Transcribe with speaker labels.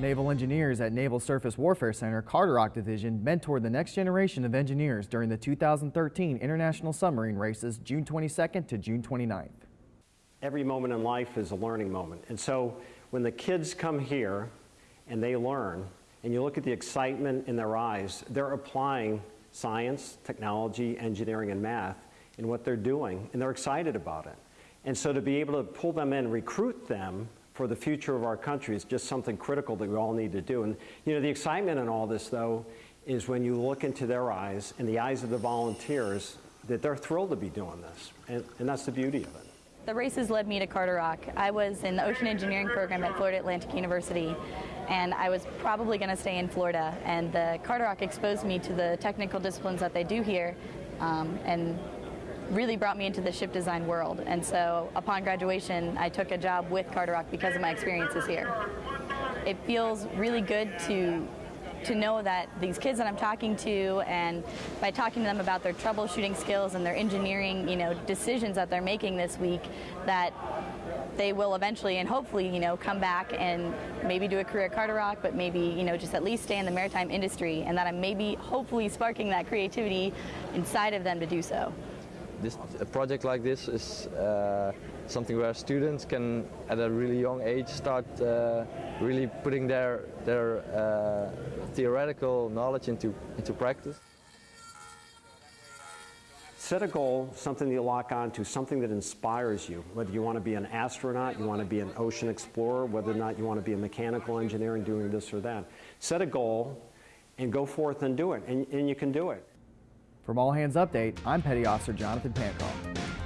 Speaker 1: Naval engineers at Naval Surface Warfare Center Carderock Division mentored the next generation of engineers during the 2013 International Submarine Races June 22nd to June 29th.
Speaker 2: Every moment in life is a learning moment. And so when the kids come here and they learn, and you look at the excitement in their eyes, they're applying science, technology, engineering, and math in what they're doing, and they're excited about it. And so to be able to pull them in, recruit them for the future of our country is just something critical that we all need to do. And you know, the excitement in all this, though, is when you look into their eyes and the eyes of the volunteers that they're thrilled to be doing this. And, and that's the beauty of it.
Speaker 3: The races led me to Carderock. I was in the ocean engineering program at Florida Atlantic University, and I was probably going to stay in Florida. And the Carderock exposed me to the technical disciplines that they do here, um, and really brought me into the ship design world. And so upon graduation, I took a job with Carderock because of my experiences here. It feels really good to to know that these kids that I'm talking to and by talking to them about their troubleshooting skills and their engineering, you know, decisions that they're making this week that they will eventually and hopefully, you know, come back and maybe do a career at Carderock, but maybe, you know, just at least stay in the maritime industry and that I'm maybe hopefully sparking that creativity inside of them to do so.
Speaker 4: This, a project like this is uh, something where students can, at a really young age, start uh, really putting their, their uh, theoretical knowledge into, into practice.
Speaker 2: Set a goal, something you lock onto, something that inspires you. Whether you want to be an astronaut, you want to be an ocean explorer, whether or not you want to be a mechanical engineer and doing this or that. Set a goal and go forth and do it, and, and you can do it.
Speaker 1: From All Hands Update, I'm Petty Officer Jonathan Pancroft.